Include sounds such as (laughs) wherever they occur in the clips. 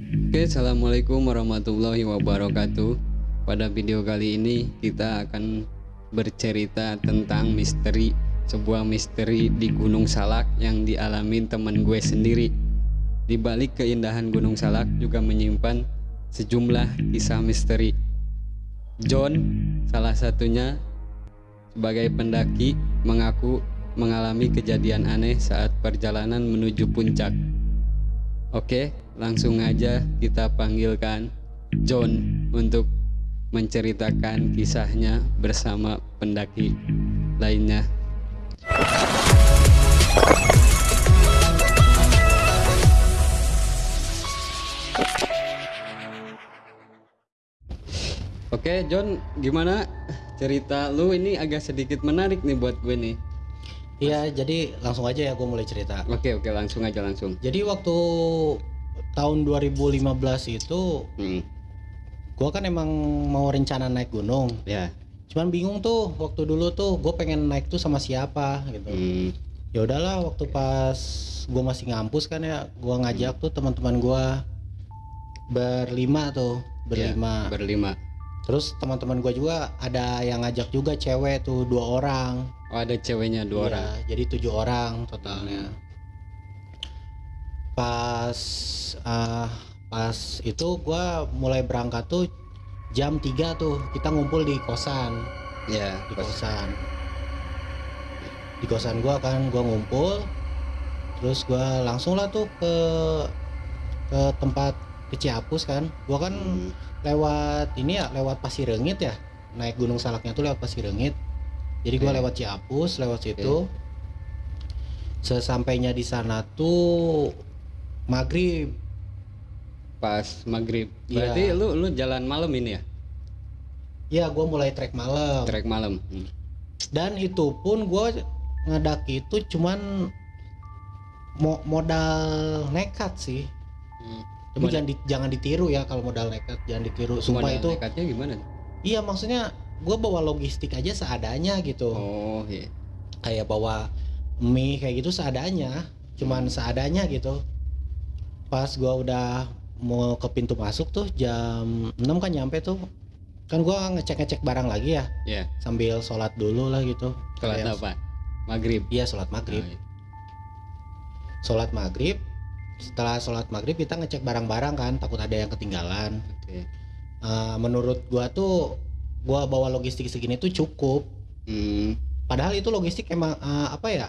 Oke, assalamualaikum warahmatullahi wabarakatuh. Pada video kali ini kita akan bercerita tentang misteri sebuah misteri di Gunung Salak yang dialami teman gue sendiri. Di balik keindahan Gunung Salak juga menyimpan sejumlah kisah misteri. John, salah satunya sebagai pendaki, mengaku mengalami kejadian aneh saat perjalanan menuju puncak. Oke, langsung aja kita panggilkan John untuk menceritakan kisahnya bersama pendaki lainnya. Oke, John, gimana cerita lu ini agak sedikit menarik nih buat gue nih. Iya, jadi langsung aja ya gue mulai cerita. Oke, oke, langsung aja langsung. Jadi waktu tahun 2015 itu Hmm, gue kan emang mau rencana naik gunung. ya. Cuman bingung tuh waktu dulu tuh gue pengen naik tuh sama siapa gitu. Hmm, Ya udahlah waktu pas gue masih ngampus kan ya, gue ngajak tuh teman-teman gue berlima tuh, berlima. berlima. Terus teman-teman gue juga ada yang ngajak juga cewek tuh dua orang. Oh, ada ceweknya dua Iya, orang. Jadi tujuh orang totalnya. Pas ah, pas itu gua mulai berangkat tuh jam 3 tuh kita ngumpul di kosan. Ya, di pas- kosan. Di kosan gua kan gua ngumpul. Terus gua langsung lah tuh ke ke tempat ke Ciapus kan. Gua kan Hmm, lewat ini ya lewat Pasirengit ya. Naik Gunung Salaknya tuh lewat Pasirengit jadi gua Oke. lewat Ciapus lewat situ. Sesampainya di sana tuh maghrib pas maghrib. Iya. Berarti lu lu jalan malam ini ya? ya gua mulai trek malam Trek malam. Hmm. dan itu pun gua ngedaki itu cuman mo- modal nekat sih Hmm. tapi Modal- jangan di- jangan ditiru ya kalau modal nekat jangan ditiru sumpah Modal itu nekatnya gimana? iya maksudnya gua bawa logistik aja seadanya gitu Oh, iya. kayak bawa mie kayak gitu seadanya cuman seadanya gitu pas gua udah mau ke pintu masuk tuh jam 6 kan nyampe tuh kan gua ngecek-ngecek barang lagi ya Iya. sambil sholat dulu lah gitu Sholat Kayak- apa? Maghrib. iya sholat maghrib Oh, iya. sholat maghrib setelah sholat maghrib kita ngecek barang-barang kan takut ada yang ketinggalan Oke. Eh, menurut gua tuh gua bawa logistik segini tuh cukup Hmm, padahal itu logistik emang eh, apa ya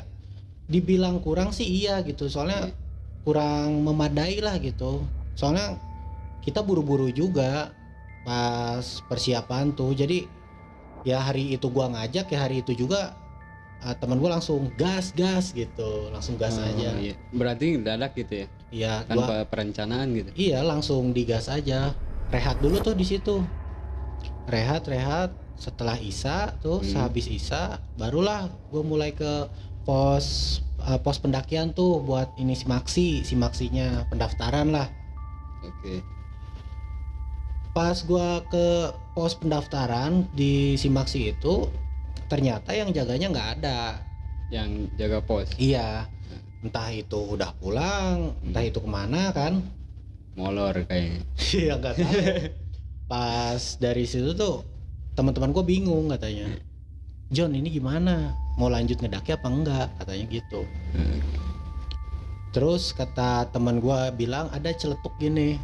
dibilang kurang sih iya gitu soalnya Iya. Kurang memadai lah gitu soalnya kita buru-buru juga pas persiapan tuh jadi ya hari itu gua ngajak ya hari itu juga eh, teman gua langsung gas gas gitu langsung gas oh, aja iya. Berarti dadak gitu ya? iya gua Tanpa perencanaan gitu. iya langsung digas aja rehat dulu tuh di situ rehat rehat setelah isa tuh Hmm. sehabis isa barulah gue mulai ke pos eh, pos pendakian tuh buat ini simaksi simaksinya pendaftaran lah Oke. pas gua ke pos pendaftaran di simaksi itu ternyata yang jaganya nggak ada Yang jaga pos. iya entah itu udah pulang entah itu ke mana kan Molor kayaknya. (laughs) Iya nggak tahu. Pas dari situ tuh teman-teman gue bingung katanya. John ini gimana? Mau lanjut ngedaki apa enggak? Katanya gitu. Hmm. Terus kata teman gue bilang ada celetuk gini,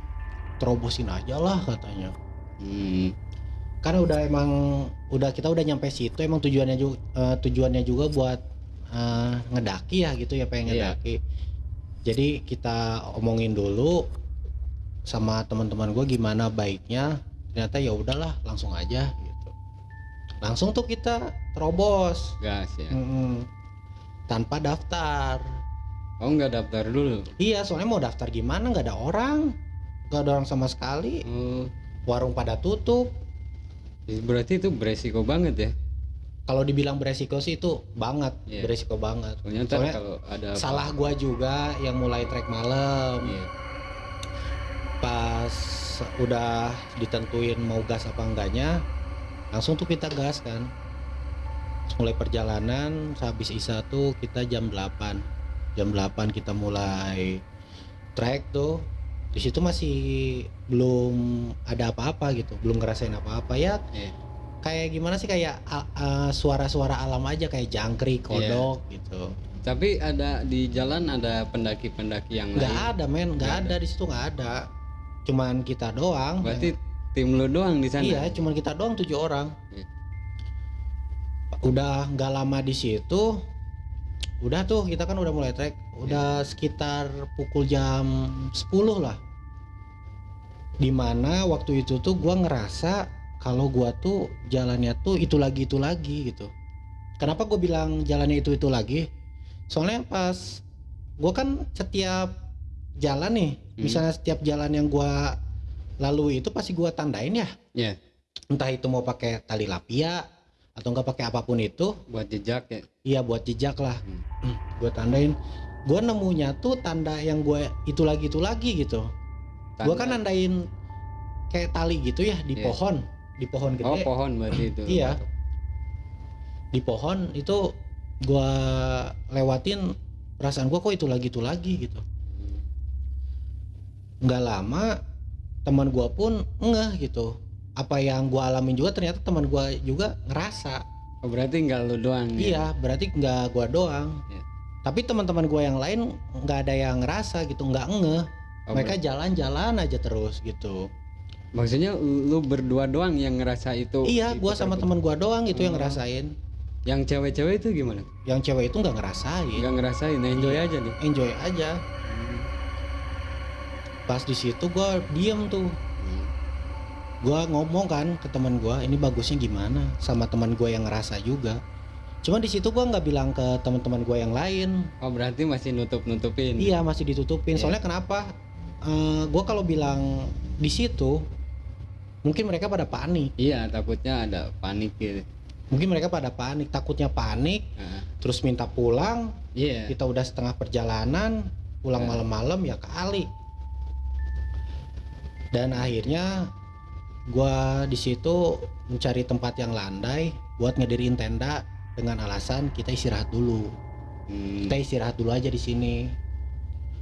terobosin aja lah katanya. Hmm. Karena udah emang udah kita udah nyampe situ emang tujuannya juga tujuannya juga buat eh, ngedaki ya gitu ya pengen Iya. ngedaki. Jadi kita omongin dulu sama teman-teman gue gimana baiknya. Ternyata ya udahlah langsung aja. Langsung tuh kita terobos Gas ya. Mm-mm. tanpa daftar. Oh nggak daftar dulu. Iya soalnya mau daftar gimana nggak ada orang, nggak ada orang sama sekali. Oh, Warung pada tutup. berarti itu beresiko banget ya. Kalau dibilang beresiko sih itu banget, Iya. beresiko banget. Soalnya Soalnya kalau ada apa- Salah gua juga yang mulai trek malam. Iya. Pas udah ditentuin mau gas apa enggaknya, langsung tuh kita gas kan. Terus mulai perjalanan, habis isa tuh kita jam 8 jam 8 kita mulai trek tuh di situ masih belum ada apa-apa gitu belum ngerasain apa-apa ya Iya. kayak gimana sih kayak suara-suara alam aja kayak jangkrik Iya. kodok gitu Tapi ada di jalan ada pendaki-pendaki yang nggak lain. ada men nggak Nggak ada di situ nggak ada cuman kita doang Berarti tim lu doang di sana. iya cuman kita doang tujuh orang Iya. udah nggak lama di situ udah tuh kita kan udah mulai trek udah sekitar pukul jam 10 lah di mana waktu itu tuh gua ngerasa kalau gua tuh jalannya tuh itu lagi itu lagi gitu kenapa gue bilang jalannya itu itu lagi soalnya pas gua kan setiap jalan nih Hmm. misalnya setiap jalan yang gua lalui itu pasti gua tandain ya Iya. entah itu mau pakai tali lapia atau enggak pakai apa pun itu Buat jejak ya. iya buat jejak lah Hmm. (clears throat) gue tandain gue nemunya tuh tanda yang gue itu lagi itu lagi gitu gue kan Tanda- nandain kayak tali gitu ya di Iya. pohon di pohon gede Oh pohon berarti itu. (clears throat) Iya. di pohon itu gue lewatin perasaan gue kok itu lagi itu lagi gitu nggak lama teman gue pun ngeh gitu apa yang gue alamin juga ternyata teman gue juga ngerasa Oh berarti nggak lu doang ya? Iya, berarti nggak gua doang. Iya. Tapi teman-teman gua yang lain nggak ada yang ngerasa gitu, nggak ngeh. Oh, Mereka jalan-jalan aja terus gitu. maksudnya lu berdua doang yang ngerasa itu. iya, di gua sama teman gua doang gitu yang Oh. ngerasain. Yang cewek-cewek itu gimana? Yang cewek itu nggak ngerasain, Nggak ngerasain, enjoy Iya. aja nih. enjoy aja. Pas di situ gua diem tuh. Gua ngomong kan ke teman gua, ini bagusnya gimana? Sama teman gua yang ngerasa juga. Cuma di situ gua nggak bilang ke teman-teman gua yang lain. Oh berarti masih nutup-nutupin. Iya masih ditutupin. Iya. Soalnya kenapa? Eh gue kalau bilang di situ, mungkin mereka pada panik. Iya takutnya ada panik gitu. Mungkin mereka pada panik, takutnya panik, Nah, terus minta pulang. Iya. Kita udah setengah perjalanan, pulang Iya. malam-malam ya kali. Dan akhirnya gua di situ mencari tempat yang landai buat ngedirin tenda dengan alasan kita istirahat dulu. Hmm. kita istirahat dulu aja di sini.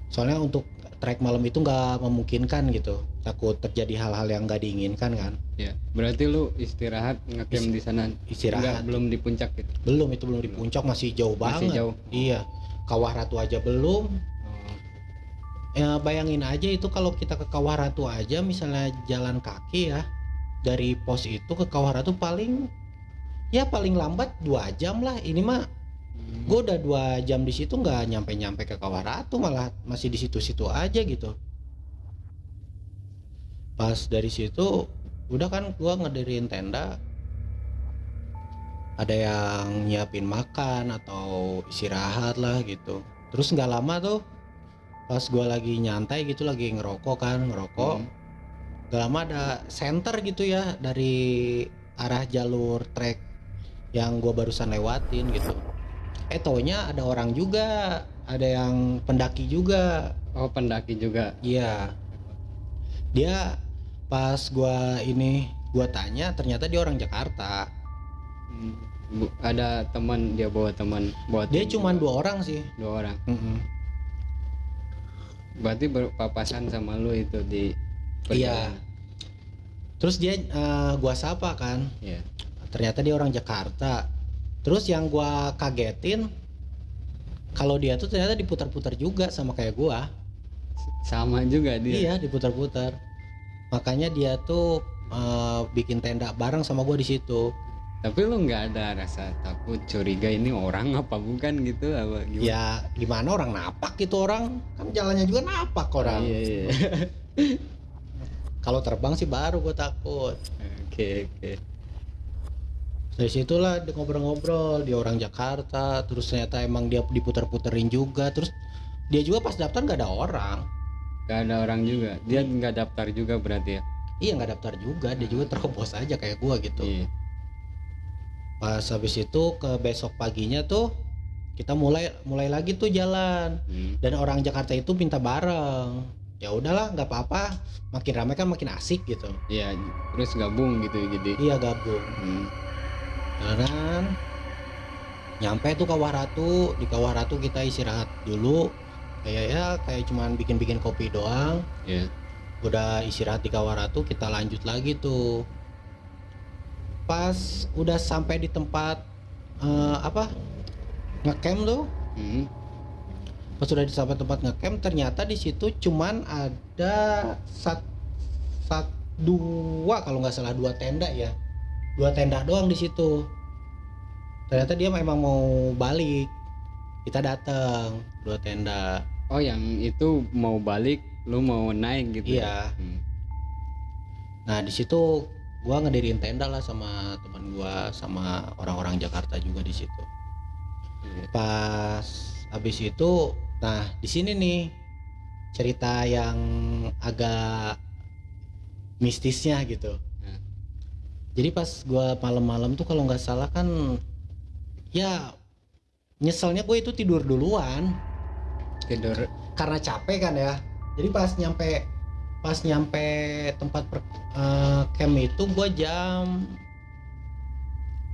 Soalnya untuk trek malam itu nggak memungkinkan gitu. Takut terjadi hal-hal yang nggak diinginkan kan. Iya. Berarti lu istirahat ngecamp di sana. Enggak, Istirahat. belum di puncak gitu. Belum itu belum di Belum. puncak masih jauh Masih banget. jauh. Iya. Kawah Ratu aja belum. Ya bayangin aja itu kalau kita ke Kawah Ratu aja misalnya jalan kaki ya dari pos itu ke Kawah Ratu paling ya paling lambat dua jam lah. Ini mah Hmm. gue udah dua jam di situ nggak nyampe-nyampe ke Kawah Ratu malah masih di situ-situ aja gitu pas dari situ udah kan gua ngedirin tenda ada yang nyiapin makan atau istirahat lah gitu terus nggak lama tuh pas gua lagi nyantai gitu lagi ngerokok kan ngerokok Hmm. gak lama ada center gitu ya dari arah jalur trek yang gua barusan lewatin gitu eh taunya ada orang juga ada yang pendaki juga Oh pendaki juga. iya dia pas gua ini gua tanya ternyata dia orang Jakarta Hmm. Bu- ada teman dia bawa teman bawa dia cuma dua orang sih dua orang. Mm-mm. Berarti berpapasan sama lu itu di Iya. terus dia eh, gua sapa kan Iya. ternyata dia orang Jakarta terus yang gua kagetin kalau dia tuh ternyata diputar-putar juga sama kayak gua Sama juga dia. iya diputar-putar makanya dia tuh eh, bikin tenda bareng sama gua di situ Tapi lu nggak ada rasa takut curiga ini orang (laughs) apa bukan gitu apa gimana? ya gimana orang napak gitu orang kan jalannya juga napak orang Iya, iya. (laughs) kalau terbang sih baru gua takut Oke, oke. dari situlah dia ngobrol-ngobrol dia orang Jakarta terus ternyata emang dia diputar-puterin juga terus dia juga pas daftar nggak ada orang Gak ada orang juga. Dia nggak daftar juga berarti ya. Iya nggak daftar juga, dia juga terobos aja kayak gua gitu. Iya. Pas habis itu ke besok paginya tuh kita mulai mulai lagi tuh jalan Hmm. dan orang Jakarta itu minta bareng. Ya udahlah nggak apa-apa, makin ramai kan makin asik gitu. Iya, terus gabung gitu jadi. Iya gabung. Hmm. Jalanan nyampe tuh Kawah Ratu, di Kawah Ratu kita istirahat dulu. kayak ya kayak cuman bikin-bikin kopi doang ya udah istirahat di Kawaratu kita lanjut lagi tuh pas udah sampai di tempat eh, apa ngecamp tuh Hmm. pas udah di sampai tempat ngecamp ternyata di situ cuman ada sat, sat dua kalau nggak salah dua tenda ya dua tenda doang di situ ternyata dia memang mau balik kita datang dua tenda oh yang itu mau balik lu mau naik gitu ya? iya Hmm. Nah di situ gua ngediriin tenda lah sama teman gua sama orang-orang Jakarta juga di situ. Iya. Pas habis itu, nah di sini nih cerita yang agak mistisnya gitu. Hmm. Jadi pas gua malam-malam tuh kalau nggak salah kan ya nyeselnya gue itu tidur duluan tidur karena capek kan ya jadi pas nyampe pas nyampe tempat per, eh, camp itu gua jam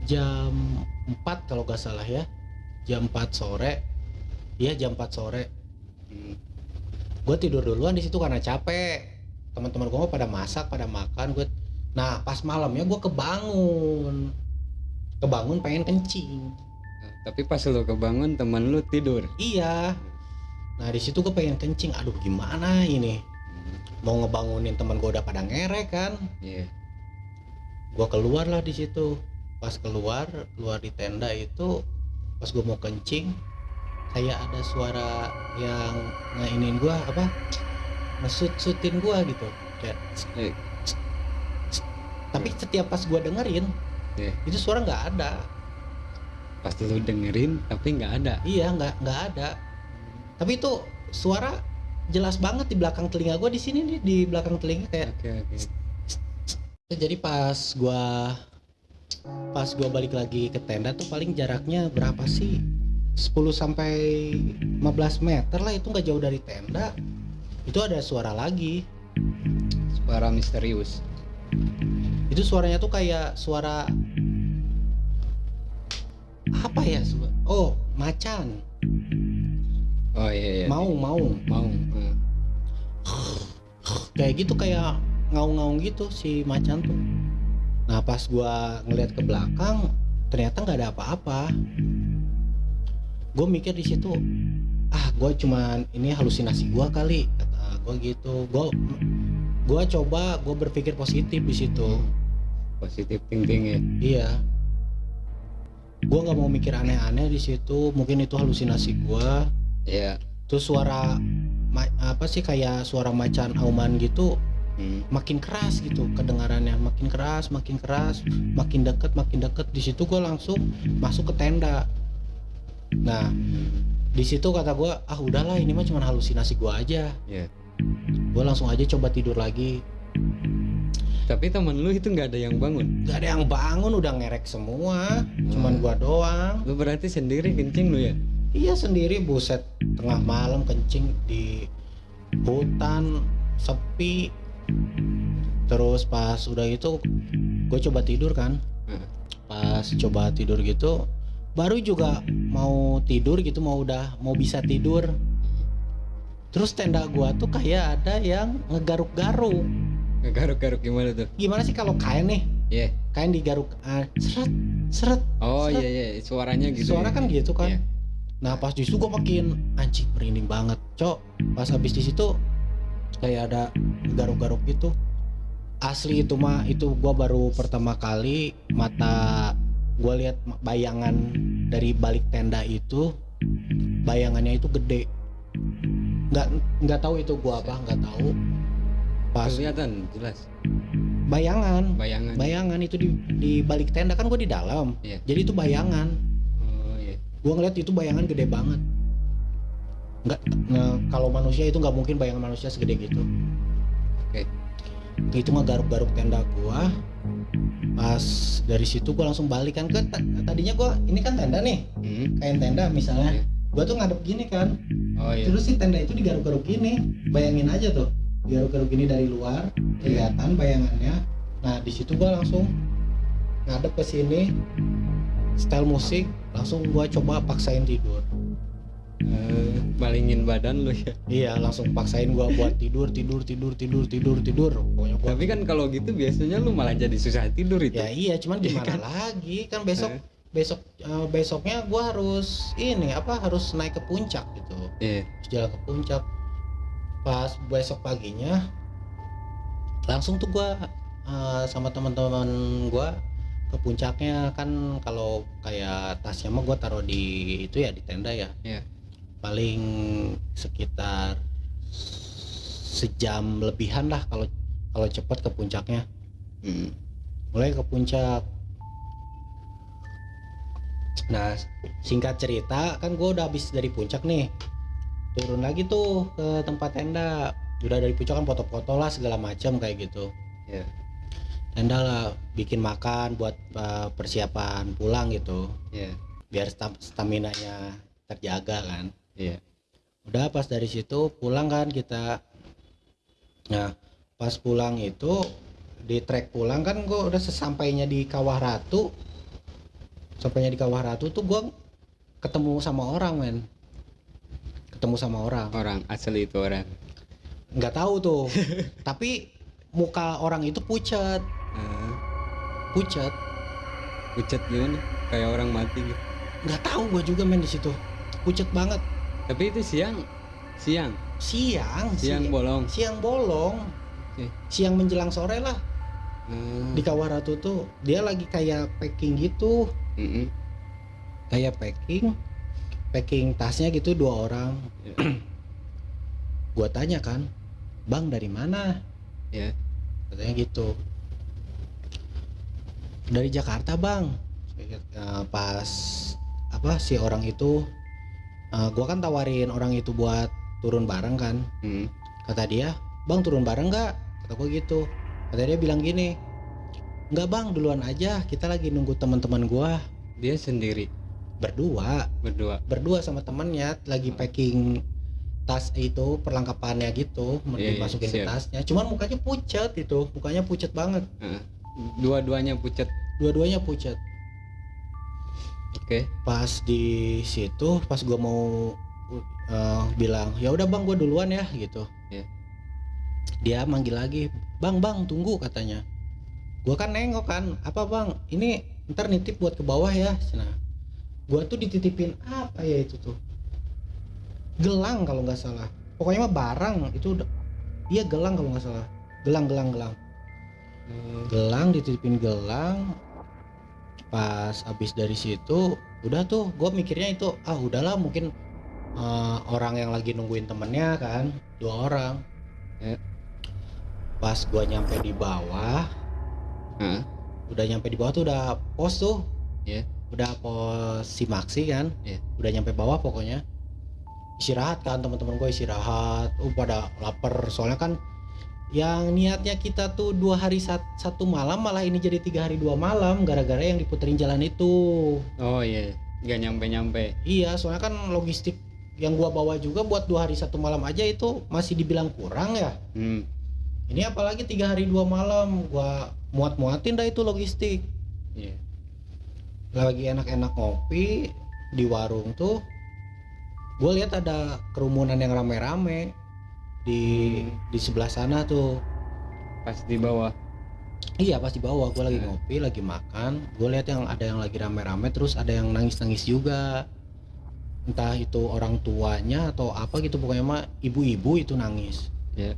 jam 4 kalau gak salah ya. Jam 4 sore. Iya jam 4 sore. Hmm. gue tidur duluan di situ karena capek. Teman-teman gue pada masak pada makan. Gue nah pas malamnya gue kebangun. Kebangun pengen kencing. Tapi pas lu kebangun teman lu tidur? Iya. Nah di situ gue pengen kencing. Aduh gimana ini mau ngebangunin teman gue udah pada ngerek kan? Iya. gue keluar lah di situ. Pas keluar keluar di tenda itu pas gue mau kencing kayak ada suara yang ngainin gue apa? Ngesut sutin gue gitu. Kayak Eh, tapi setiap pas gue dengerin Iya. itu suara nggak ada. Pas lu dengerin tapi nggak ada. Iya nggak nggak ada. Tapi itu suara jelas banget di belakang telinga gue di sini nih di belakang telinga kayak oke oke. Jadi pas gua pas gua balik lagi ke tenda tuh paling jaraknya berapa sih? 10 sampai 15 meter lah itu nggak jauh dari tenda. Itu ada suara lagi. Suara misterius. Itu suaranya tuh kayak suara apa ya? Oh macan oh iya iya mau mau. Mau Hmm. kayak gitu kayak ngaung-ngaung gitu si macan tuh. Nah pas gua ngeliat ke belakang ternyata nggak ada apa-apa. Gue mikir di situ ah gue cuman ini halusinasi gua kali kata gue gitu. Gue gua coba gue berpikir positif di situ. Positif thinking ya. Iya. Gue nggak mau mikir aneh-aneh di situ. Mungkin itu halusinasi gua iya. Terus suara apa sih kayak suara macan auman gitu Hmm. makin keras gitu kedengarannya. Makin keras makin keras makin deket makin deket. Di situ gue langsung masuk ke tenda. Nah di situ kata gue ah udahlah ini mah cuma halusinasi gue aja. Iya. gue langsung aja coba tidur lagi. Tapi temen lu itu nggak ada yang bangun? Gak ada yang bangun udah ngerek semua. Cuman gue doang. Lu berarti sendiri kencing lu ya iya sendiri buset. Tengah malam kencing di hutan sepi. Terus pas udah itu gue coba tidur kan. Heeh. pas coba tidur gitu baru juga mau tidur gitu mau udah mau bisa tidur. Terus tenda gua tuh kayak ada yang ngegaruk-garuk. Ngegaruk-garuk gimana tuh? Gimana sih kalau kain nih? Iya. kain digaruk ah, seret seret oh iya iya suaranya gitu suara ya? kan gitu kan. Iya. Nah pas di situ gua makin anjing merinding banget cok. Pas habis di situ kayak ada garuk-garuk gitu. Asli itu mah itu gua baru pertama kali mata gua lihat bayangan dari balik tenda itu bayangannya itu gede. Nggak nggak tahu itu gua apa nggak tahu. Pas kelihatan jelas. Bayangan. Bayangan. Bayangan itu di di balik tenda kan gua di dalam. Iya. jadi itu bayangan iya gua ngeliat itu bayangan gede banget. Nggak kalau manusia itu nggak mungkin bayangan manusia segede gitu. Oke. itu ngegaruk-garuk tenda gua. Pas dari situ gua langsung balik kan ke ta- tadinya gua ini kan tenda nih. Hmm. kain tenda misalnya. Iya. gua tuh ngadep gini kan. Oh iya. Terus si tenda itu digaruk-garuk gini. Bayangin aja tuh digaruk-garuk gini dari luar kelihatan bayangannya. Nah di situ gua langsung ngadep ke sini style musik langsung gua coba paksain tidur. Eh, malingin badan lu ya. Iya langsung paksain gua buat tidur tidur tidur tidur tidur tidur. Pokoknya gua tapi kan kalau gitu biasanya lu malah jadi susah tidur itu. Ya iya cuman Iya gimana kan? lagi? Kan besok Eh. besok eh, besoknya gua harus ini apa harus naik ke puncak gitu. Iya. Terus jalan ke puncak. Pas besok paginya langsung tuh gua eh, sama teman-teman gua ke puncaknya kan kalau kayak tasnya mah gua taruh di itu ya di tenda ya Iya. paling sekitar sejam lebihan lah kalau kalau cepat ke puncaknya Mm. mulai ke puncak nah singkat cerita kan gue udah habis dari puncak nih turun lagi tuh ke tempat tenda udah dari puncak kan foto-foto lah segala macam kayak gitu Iya. Tenda lah bikin makan buat uh, persiapan pulang gitu. Iya. biar stamina nya terjaga kan. Iya. udah pas dari situ pulang kan kita. Nah pas pulang itu di trek pulang kan gue udah sesampainya di Kawah Ratu. Sampainya di Kawah Ratu tuh gue ketemu sama orang men. Ketemu sama orang. Orang asli itu orang. Nggak tahu tuh. (laughs) Tapi muka orang itu pucat Ah, pucat. Pucat gimana? Kayak orang mati gitu. Nggak tahu gue juga men di situ. Pucat banget. Tapi itu siang. Siang. Siang siang si- bolong. siang bolong. Oke. siang menjelang sore lah. Ah, di Kawah Ratu tuh dia lagi kayak packing gitu. Mm-mm. kayak packing. Packing tasnya gitu dua orang. Gua tanya kan bang dari mana? Ya. katanya gitu dari Jakarta bang. Eh, pas apa si orang itu eh, gua kan tawarin orang itu buat turun bareng kan. Mm. kata dia bang turun bareng nggak? Kata gua gitu. Kata dia bilang gini nggak bang duluan aja. Kita lagi nunggu teman-teman gua. Dia sendiri? Berdua. Berdua? Berdua sama temennya lagi packing tas itu perlengkapannya gitu mau Iya, iya, dimasukin ke siap. tasnya. Cuman mukanya pucat itu mukanya pucat banget. Dua-duanya pucat dua-duanya pucat. Oke. Pas di situ pas gua mau uh, bilang ya udah bang gua duluan ya gitu. Iya. dia manggil lagi bang bang tunggu katanya. Gua kan nengok kan apa bang ini ntar nitip buat ke bawah ya. Nah gua tuh dititipin apa ya itu tuh? Gelang kalau nggak salah. Pokoknya mah barang itu udah iya gelang kalau nggak salah. Gelang gelang gelang gelang dititipin gelang. Pas habis dari situ udah tuh gue mikirnya itu ah udahlah mungkin eh, orang yang lagi nungguin temennya kan dua orang. Ya. pas gua nyampe di bawah ah, udah nyampe di bawah tuh udah pos tuh. Ya. udah pos si Maxi kan. Ya. udah nyampe bawah pokoknya. Istirahat kan teman-teman gue istirahat. Uh pada lapar soalnya kan yang niatnya kita tuh dua hari sat- satu malam malah ini jadi tiga hari dua malam gara-gara yang diputerin jalan itu. Oh iya. Nggak nyampe-nyampe. Iya soalnya kan logistik yang gua bawa juga buat dua hari satu malam aja itu masih dibilang kurang ya. Hmm. ini apalagi tiga hari dua malam gua muat-muatin dah itu logistik. Iya. Lagi enak-enak ngopi di warung tuh gue lihat ada kerumunan yang rame-rame di di sebelah sana tuh. Pas di bawah? Iya pas di bawah. Gue lagi ngopi lagi makan. Gue lihat yang ada yang lagi rame-rame terus ada yang nangis-nangis juga. Entah itu orang tuanya atau apa gitu pokoknya mah ibu-ibu itu nangis. Ya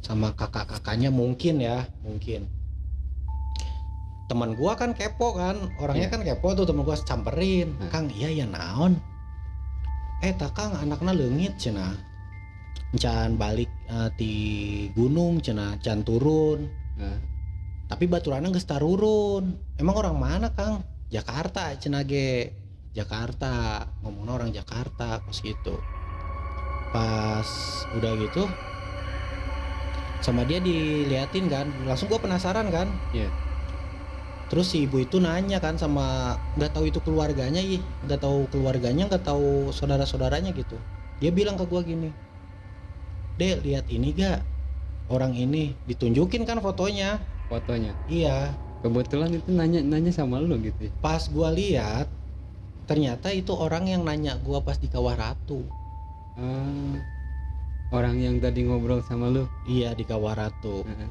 sama kakak-kakaknya mungkin ya mungkin. Teman gua kan kepo kan orangnya Iya. kan kepo tuh teman gua samperin Hmm. kang iya ya naon? Eh tak kang anaknya leungit cenah can balik eh, di gunung cenah can turun. Ah, tapi baturana geus tarurun emang orang mana kang? Jakarta cenah ge. Jakarta. Ngomongnya orang Jakarta pas gitu. Pas udah gitu sama dia diliatin kan. Langsung gua penasaran kan. Iya. terus si ibu itu nanya kan sama nggak tahu itu keluarganya ih. Nggak tahu keluarganya nggak tahu saudara saudaranya gitu. Dia bilang ke gua gini dek lihat ini gak? Orang ini ditunjukin kan fotonya. Fotonya? Iya. Kebetulan itu nanya nanya sama lu gitu ya? pas gua lihat ternyata itu orang yang nanya gua pas di Kawah Ratu. Ah, orang yang tadi ngobrol sama lu? Iya di Kawaratu Heeh.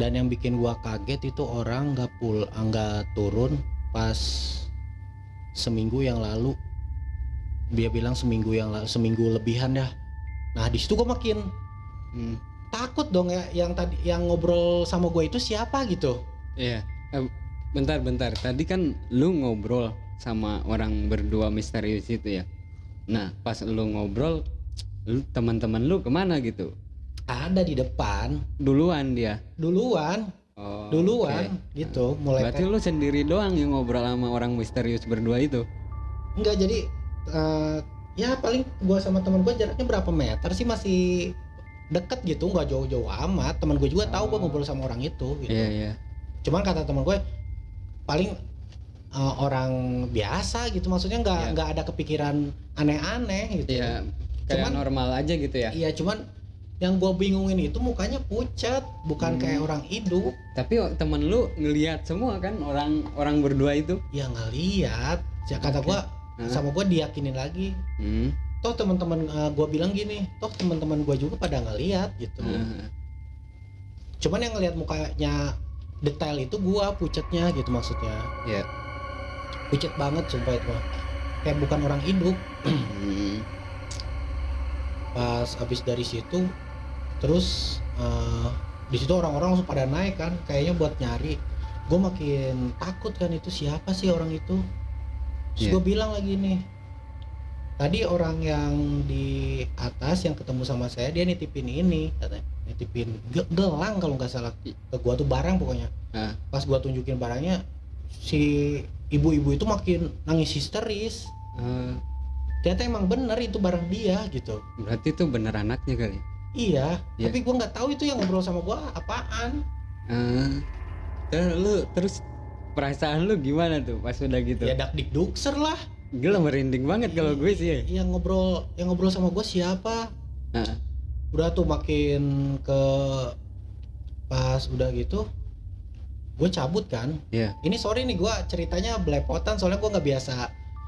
dan yang bikin gua kaget itu orang nggak pul nggak turun pas seminggu yang lalu. Dia bilang seminggu yang lalu seminggu lebihan dah nah di situ gua makin Hmm, takut dong ya yang tadi yang ngobrol sama gue itu siapa gitu. Iya. Eh, bentar bentar. Tadi kan lu ngobrol sama orang berdua misterius itu ya? Nah pas lu ngobrol lu teman-teman lu ke mana gitu? Ada di depan. Duluan dia? Duluan. Oh, duluan oke. gitu. Mulai berarti lu sendiri doang yang ngobrol sama orang misterius berdua itu? Enggak jadi eh, ya paling gua sama teman gua jaraknya berapa meter sih masih deket gitu nggak jauh-jauh amat teman gue juga tahu gua Oh. ngobrol sama orang itu gitu. iya iya cuman kata teman gue paling eh, orang biasa gitu maksudnya nggak Iya. nggak ada kepikiran aneh-aneh gitu Iya, kayak Cuman- normal aja gitu ya. iya cuman yang gua bingungin itu mukanya pucat bukan Hmm. kayak orang hidup Tapi oh, temen lu ngelihat semua kan orang orang berdua itu. ya ngeliat ya kata Oke. gua Hah? sama gua diyakinin lagi Hmm. toh teman-teman eh, gua bilang gini toh teman-teman gua juga pada ngeliat gitu ah, cuman yang ngelihat mukanya detail itu gua pucetnya gitu maksudnya Iya. pucet banget sumpah itu kayak bukan orang hidup hmm. pas habis dari situ terus eh, di situ orang-orang langsung pada naik kan kayaknya buat nyari gue makin takut kan itu siapa sih orang itu terus Iya. gue bilang lagi nih tadi orang yang di atas yang ketemu sama saya dia nitipin ini katanya nitipin ge- gelang kalau nggak salah ke gua tuh barang pokoknya Ah. pas gua tunjukin barangnya si ibu-ibu itu makin nangis histeris Ah, ternyata emang bener itu barang dia gitu berarti itu bener anaknya kali. iya Iya. tapi gua nggak tahu itu yang ngobrol sama gua apaan lu terus perasaan lu gimana tuh pas udah gitu? ya dak dik dukser lah Gila merinding banget kalau gue sih. ya. yang ngobrol yang ngobrol sama gua siapa Ah. udah tuh makin ke pas udah gitu gue cabut kan Iya. ini sorry nih gua ceritanya belepotan soalnya gua nggak biasa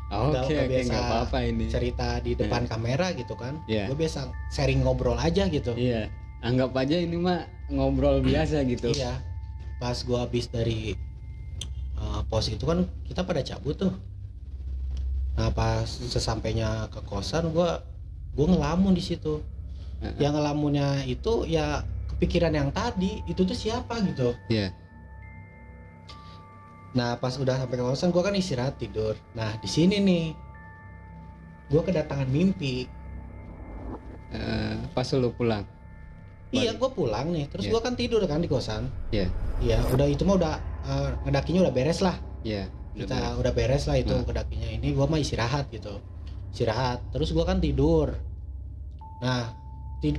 Oke Nggak- oke nggak biasa nggak apa-apa ini. cerita di depan kamera gitu kan Iya. gue biasa sharing ngobrol aja gitu Iya. Anggap aja ini mah ngobrol biasa gitu. iya pas gua habis dari uh, pos itu kan kita pada cabut tuh nah pas sesampainya ke kosan gua gua ngelamun di situ Heeh. yang ngelamunnya itu ya kepikiran yang tadi itu tuh siapa gitu Iya. nah pas udah sampai ke kosan gua kan istirahat tidur nah di sini nih gua kedatangan mimpi Eh, pas lu pulang. Iya, gue pulang nih. Terus Iya. gua kan tidur kan di kosan. Iya. Iya, udah itu mah udah eh, ngedakinya udah beres lah. Iya. udah Kita beres. udah beres lah itu Hmm. ngedakinya. Ini gua mah istirahat gitu. Istirahat. Terus gua kan tidur. Nah,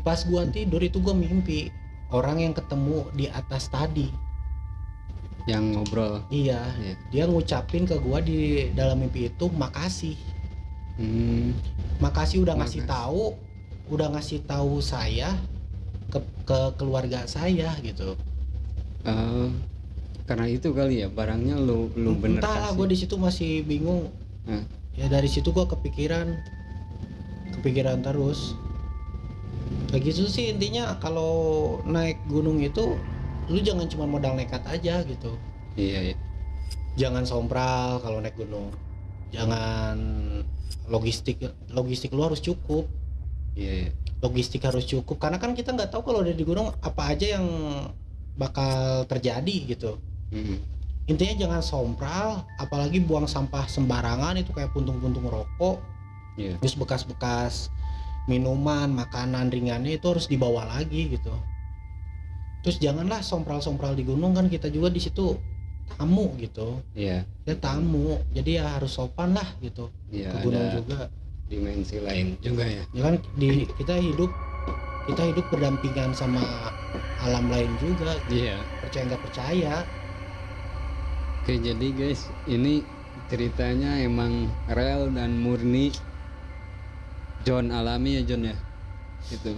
pas gua tidur itu gua mimpi orang yang ketemu di atas tadi. Yang ngobrol. Iya, Iya. dia ngucapin ke gua di dalam mimpi itu makasih. Hmm. Makasih udah ngasih tahu, udah ngasih tahu saya ke ke keluarga saya gitu. Eh, karena itu kali ya barangnya lu lu bener entahlah gue di situ masih bingung. Hmm. ya dari situ gue kepikiran kepikiran terus. Kayak gitu sih intinya kalau naik gunung itu lu jangan cuma modal nekat aja gitu. Iya, iya. jangan sompral kalau naik gunung. Jangan logistik logistik lu harus cukup. Iya, iya. logistik harus cukup. Karena kan kita nggak tahu kalau udah di gunung apa aja yang bakal terjadi gitu Mm. intinya jangan sompral apalagi buang sampah sembarangan itu kayak puntung-puntung rokok Iya. terus bekas-bekas minuman makanan ringannya itu harus dibawa lagi gitu terus janganlah sompral-sompral di gunung kan kita juga di situ tamu gitu Iya. kita tamu jadi ya harus sopan lah gitu Iya, ke gunung juga dimensi lain juga ya. ya kan di kita hidup kita hidup berdampingan sama alam lain juga Iya. percaya nggak percaya Oke, jadi guys, ini ceritanya emang real dan murni John alami ya John ya. Itu.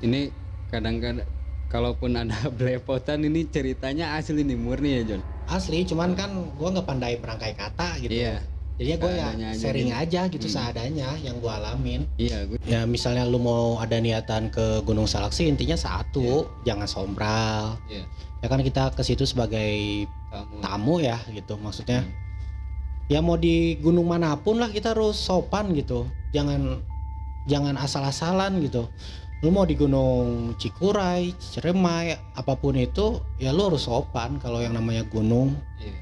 Ini kadang-kadang kalaupun ada (laughs) belepotan ini ceritanya asli nih murni ya John. asli cuman kan gua nggak pandai merangkai kata gitu Iya. Jadi ya gue ya aja sharing gitu. aja gitu Hmm. seadanya yang gue alamin. iya gue Ya misalnya lu mau ada niatan ke Gunung Salak sih intinya satu, jangan sombral. Iya. Ya kan kita ke situ sebagai kamu tamu ya gitu maksudnya. Hmm. Ya mau di gunung mana pun lah kita harus sopan gitu. Jangan jangan asal-asalan gitu. Lu mau di Gunung Cikuray, Ciremai, apa pun itu ya lu harus sopan kalau yang namanya gunung. iya.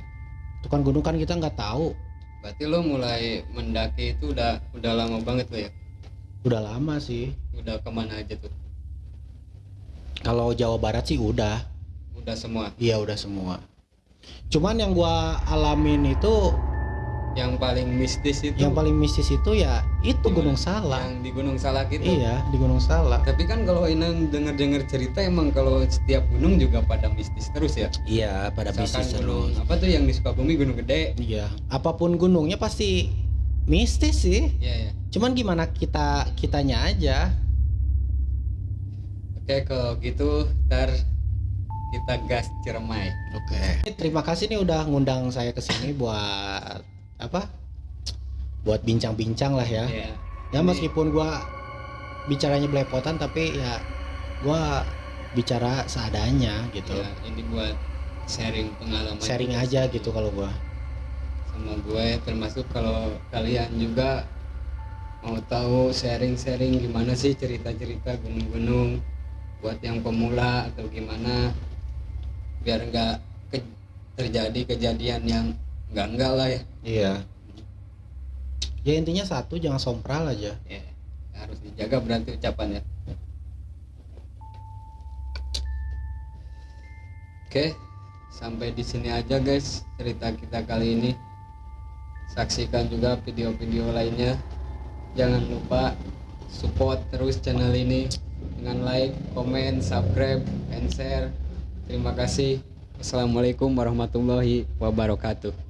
Itu kan gunung kan kita nggak tahu. Berarti lo mulai mendaki itu udah udah lama banget lo ya Udah lama sih. udah ke mana aja tuh Kalau Jawa Barat sih udah. udah semua Iya udah semua. Cuman yang gua alamin itu yang paling mistis itu yang paling mistis itu ya itu? Gunung Salak. yang di Gunung Salak itu Iya di Gunung Salak. tapi kan kalau Inang denger-denger cerita emang kalau setiap gunung juga pada mistis terus ya Iya pada misalkan mistis gunung terus. apa tuh yang di Sukabumi gunung gede Iya apa pun gunungnya pasti mistis sih. iya ya Cuman gimana kita kitanya aja. oke kalau gitu ntar kita gas Ciremai Oke. Terima kasih nih udah ngundang saya ke sini buat apa? Buat bincang-bincang lah ya. Iya. Ya meskipun gua bicaranya belepotan tapi ya gua bicara seadanya gitu. Iya, ini buat sharing pengalaman Sharing juga aja gitu kalau gua. sama gue termasuk kalau kalian juga mau tahu sharing-sharing gimana sih cerita-cerita gunung-gunung buat yang pemula atau gimana biar nggak ke- terjadi kejadian yang enggak-enggak lah ya. Iya. Ya intinya satu jangan sompral aja. ya harus dijaga berarti ucapan ya oke sampai di sini aja guys cerita kita kali ini saksikan juga video-video lainnya jangan lupa support terus channel ini dengan like, comment, subscribe, and share terima kasih Assalamualaikum warahmatullahi wabarakatuh